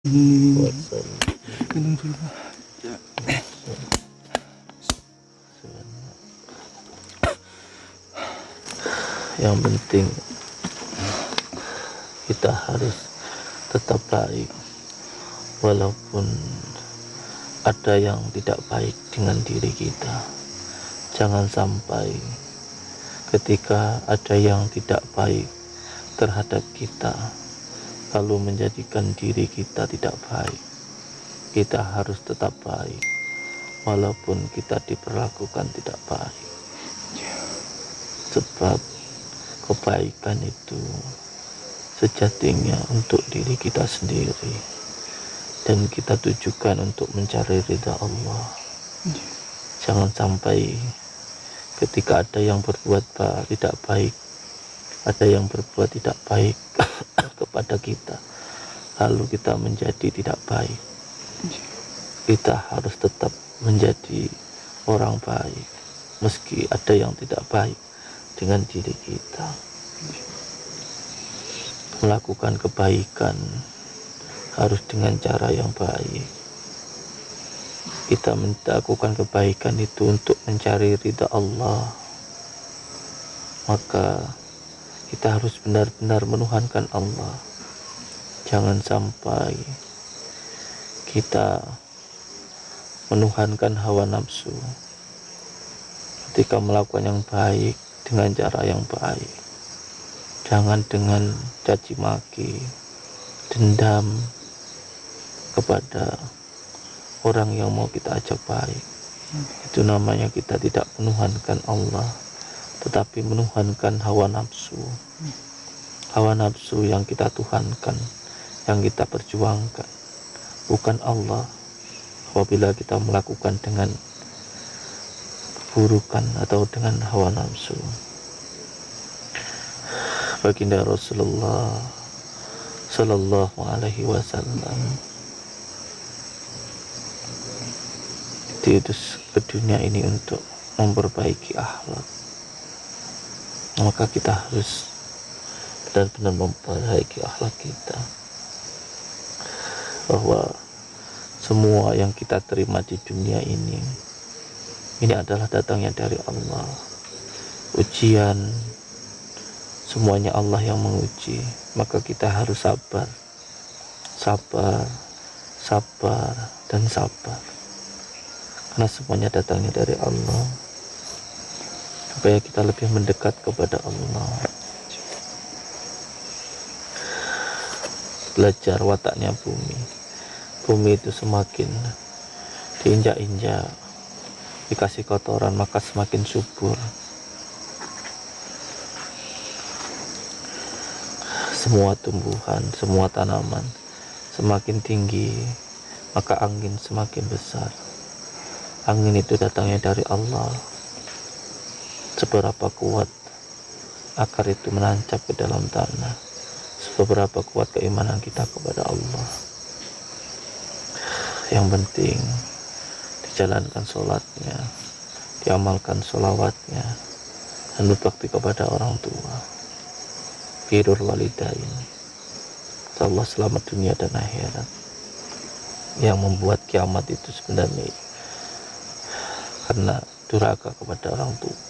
Yang penting kita harus tetap baik walaupun ada yang tidak baik dengan diri kita. Jangan sampai ketika ada yang tidak baik terhadap kita lalu menjadikan diri kita tidak baik. Kita harus tetap baik walaupun kita diperlakukan tidak baik. Sebab kebaikan itu sejatinya untuk diri kita sendiri. Dan kita tujukan untuk mencari ridha Allah. Jangan sampai ketika ada yang berbuat tidak baik ada yang berbuat tidak baik kepada kita lalu kita menjadi tidak baik. Kita harus tetap menjadi orang baik meski ada yang tidak baik dengan diri kita. Melakukan kebaikan harus dengan cara yang baik. Kita melakukan kebaikan itu untuk mencari ridha Allah. Maka kita harus benar-benar menuhankan Allah. Jangan sampai kita menuhankan hawa nafsu ketika melakukan yang baik dengan cara yang baik. Jangan dengan caci maki dendam kepada orang yang mau kita ajak baik. Itu namanya kita tidak menuhankan Allah tetapi menuhankan hawa nafsu. Hawa nafsu yang kita tuhankan yang kita perjuangkan. Bukan Allah apabila kita melakukan dengan keburukan atau dengan hawa nafsu. Baginda Rasulullah Sallallahu Alaihi Wasallam diutus ke dunia ini untuk memperbaiki akhlak maka kita harus benar-benar memperbaiki akhlak kita. Bahwa semua yang kita terima di dunia ini ini adalah datangnya dari Allah. Ujian semuanya Allah yang menguji. Maka kita harus sabar. Sabar sabar dan sabar. Karena semuanya datangnya dari Allah supaya kita lebih mendekat kepada Allah. Belajar wataknya bumi. Bumi itu semakin diinjak-injak dikasih kotoran maka semakin subur. Semua tumbuhan semua tanaman semakin tinggi maka angin semakin besar. Angin itu datangnya dari Allah seberapa kuat akar itu menancap ke dalam tanah. Seberapa kuat keimanan kita kepada Allah. Yang penting dijalankan sholatnya diamalkan sholawatnya dan berbakti kepada orang tua. Birur walidain. Allah selamat dunia dan akhirat. Yang membuat kiamat itu sebenarnya karena durhaka kepada orang tua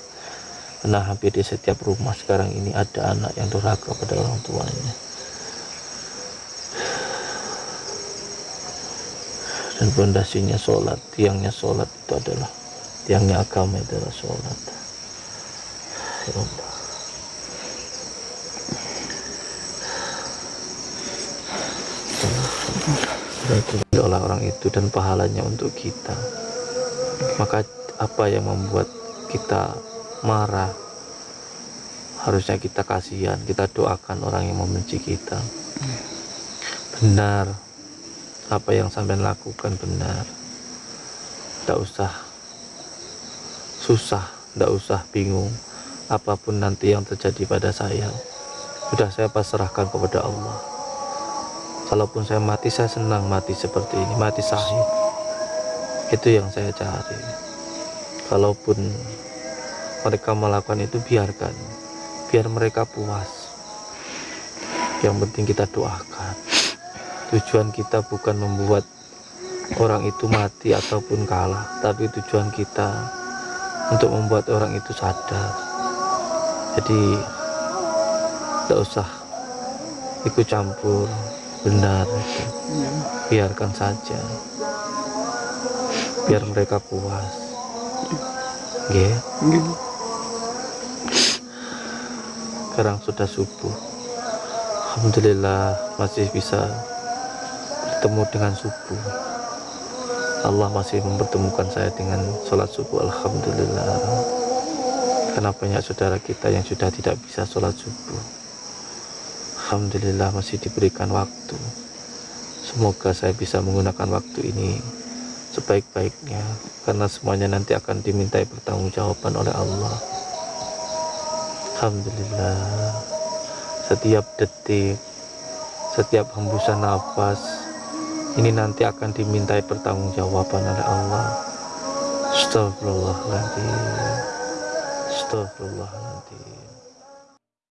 karena hampir di setiap rumah sekarang ini ada anak yang durhaka pada orang tuanya. Dan fondasinya sholat tiangnya sholat itu adalah tiangnya agama itu adalah sholat. Ya Allah. Oleh orang itu dan pahalanya untuk kita. Maka apa yang membuat kita marah. Harusnya kita kasihan kita doakan orang yang membenci kita. Benar. Apa yang sampai lakukan benar. Tidak usah susah tidak usah bingung apa pun nanti yang terjadi pada saya. Sudah saya pasrahkan kepada Allah. Kalaupun saya mati saya senang mati seperti ini mati sahih. Itu yang saya cari. Kalaupun mereka melakukan itu biarkan. Biar mereka puas. Yang penting kita doakan. Tujuan kita bukan membuat orang itu mati ataupun kalah tapi tujuan kita untuk membuat orang itu sadar. Jadi tidak usah ikut campur benar. Itu biarkan saja. Biar mereka puas. Yeah. Sekarang sudah subuh. Alhamdulillah masih bisa bertemu dengan subuh. Allah masih mempertemukan saya dengan sholat subuh Alhamdulillah. Karena banyak saudara kita yang sudah tidak bisa sholat subuh. Alhamdulillah masih diberikan waktu. Semoga saya bisa menggunakan waktu ini sebaik-baiknya karena semuanya nanti akan dimintai pertanggungjawaban oleh Allah Alhamdulillah. Setiap detik setiap hembusan nafas ini nanti akan dimintai pertanggungjawaban oleh Allah. Astagfirullahaladzim Astagfirullahaladzim